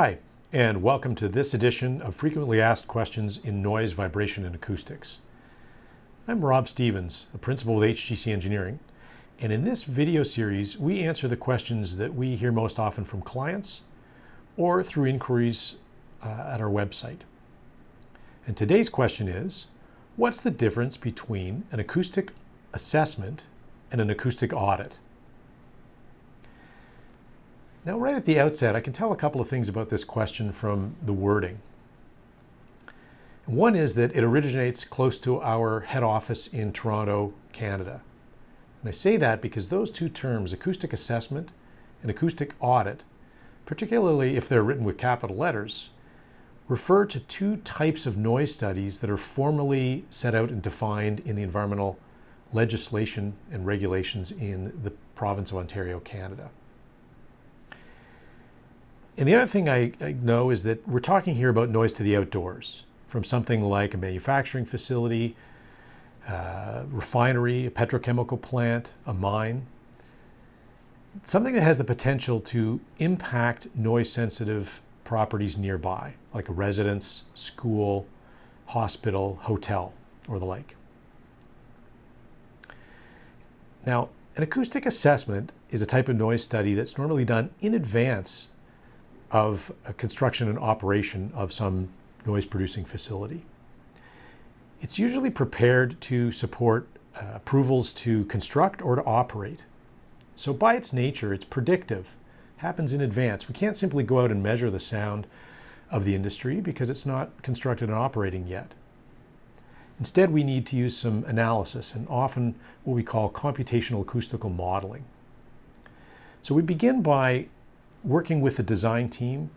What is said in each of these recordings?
Hi, and welcome to this edition of Frequently Asked Questions in Noise, Vibration, and Acoustics. I'm Rob Stevens, a principal with HGC Engineering, and in this video series, we answer the questions that we hear most often from clients or through inquiries uh, at our website. And today's question is, what's the difference between an acoustic assessment and an acoustic audit? Now, right at the outset, I can tell a couple of things about this question from the wording. One is that it originates close to our head office in Toronto, Canada. And I say that because those two terms, acoustic assessment and acoustic audit, particularly if they're written with capital letters, refer to two types of noise studies that are formally set out and defined in the environmental legislation and regulations in the province of Ontario, Canada. And the other thing I, I, know is that we're talking here about noise to the outdoors from something like a manufacturing facility, uh, refinery, a petrochemical plant, a mine. Something that has the potential to impact noise sensitive properties nearby, like a residence, school, hospital, hotel, or the like. Now, an acoustic assessment is a type of noise study that's normally done in advance of construction and operation of some noise producing facility. It's usually prepared to support uh, approvals to construct or to operate. So by its nature, it's predictive, happens in advance. We can't simply go out and measure the sound of the industry because it's not constructed and operating yet. Instead, we need to use some analysis and often what we call computational acoustical modeling. So we begin by working with the design team,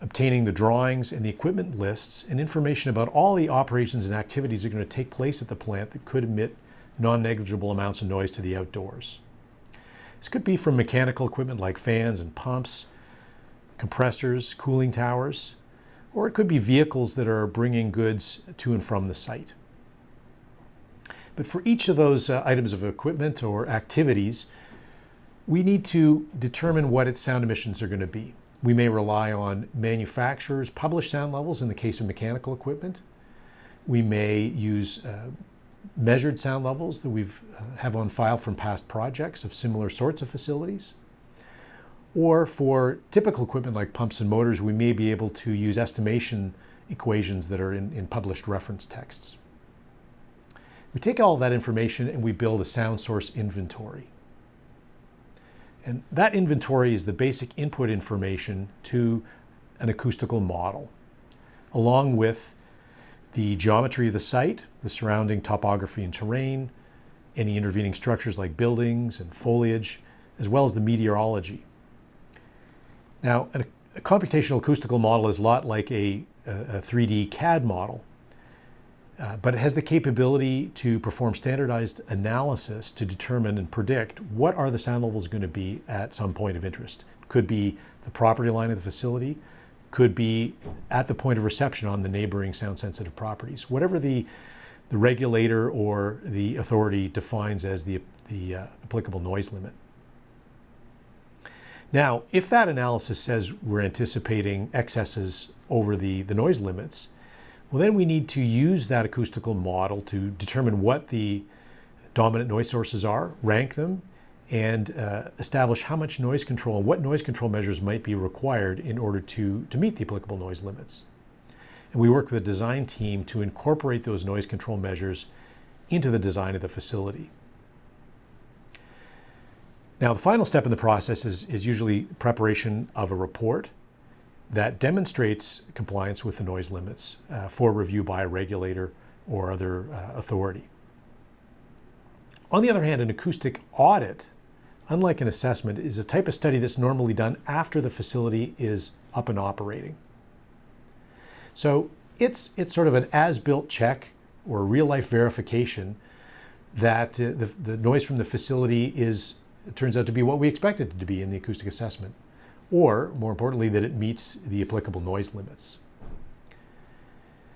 obtaining the drawings and the equipment lists and information about all the operations and activities that are going to take place at the plant that could emit non-negligible amounts of noise to the outdoors. This could be from mechanical equipment like fans and pumps, compressors, cooling towers, or it could be vehicles that are bringing goods to and from the site. But for each of those uh, items of equipment or activities, we need to determine what its sound emissions are going to be. We may rely on manufacturers' published sound levels in the case of mechanical equipment. We may use uh, measured sound levels that we've uh, have on file from past projects of similar sorts of facilities. Or for typical equipment like pumps and motors, we may be able to use estimation equations that are in, in published reference texts. We take all that information and we build a sound source inventory. And that inventory is the basic input information to an acoustical model, along with the geometry of the site, the surrounding topography and terrain, any intervening structures like buildings and foliage, as well as the meteorology. Now, a, computational acoustical model is a lot like a, a 3D CAD model. Uh, but it has the capability to perform standardized analysis to determine and predict what are the sound levels going to be at some point of interest. Could be the property line of the facility, could be at the point of reception on the neighboring sound sensitive properties. Whatever the, the regulator or the authority defines as the, the uh, applicable noise limit. Now, if that analysis says we're anticipating excesses over the, the noise limits, well, then we need to use that acoustical model to determine what the dominant noise sources are, rank them, and uh, establish how much noise control and what noise control measures might be required in order to, to meet the applicable noise limits. And we work with a design team to incorporate those noise control measures into the design of the facility. Now, the final step in the process is, is usually preparation of a report that demonstrates compliance with the noise limits uh, for review by a regulator or other uh, authority. On the other hand, an acoustic audit, unlike an assessment, is a type of study that's normally done after the facility is up and operating. So it's, it's sort of an as-built check or real-life verification that uh, the, the noise from the facility is, turns out to be what we expected it to be in the acoustic assessment or more importantly, that it meets the applicable noise limits.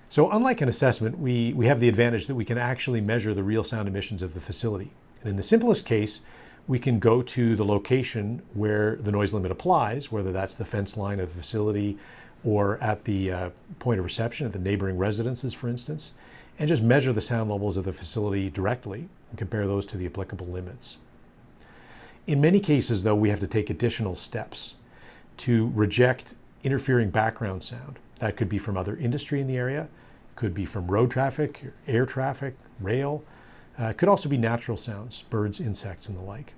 So unlike an assessment, we, we have the advantage that we can actually measure the real sound emissions of the facility. And in the simplest case, we can go to the location where the noise limit applies, whether that's the fence line of the facility or at the uh, point of reception at the neighboring residences, for instance, and just measure the sound levels of the facility directly and compare those to the applicable limits. In many cases, though, we have to take additional steps to reject interfering background sound. That could be from other industry in the area, could be from road traffic, air traffic, rail. Uh, could also be natural sounds, birds, insects, and the like.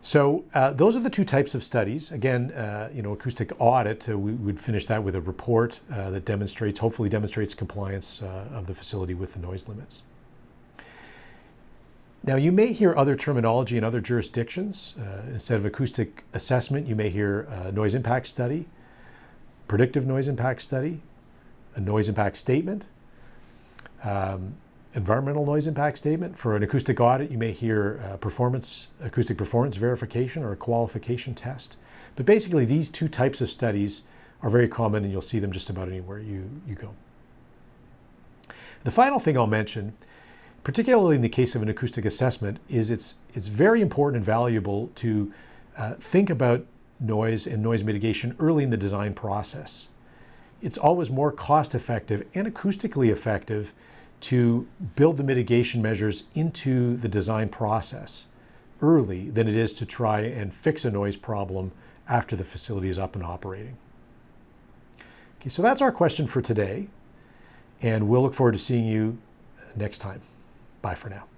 So uh, those are the two types of studies. Again, uh, you know, acoustic audit, uh, we would finish that with a report uh, that demonstrates, hopefully demonstrates compliance uh, of the facility with the noise limits. Now you may hear other terminology in other jurisdictions. Uh, instead of acoustic assessment, you may hear noise impact study, predictive noise impact study, a noise impact statement, um, environmental noise impact statement. For an acoustic audit, you may hear uh, performance, acoustic performance verification or a qualification test. But basically, these two types of studies are very common and you'll see them just about anywhere you, you go. The final thing I'll mention, particularly in the case of an acoustic assessment, is it's, it's very important and valuable to uh, think about noise and noise mitigation early in the design process. It's always more cost effective and acoustically effective to build the mitigation measures into the design process early than it is to try and fix a noise problem after the facility is up and operating. Okay, so that's our question for today, and we'll look forward to seeing you next time. Bye for now.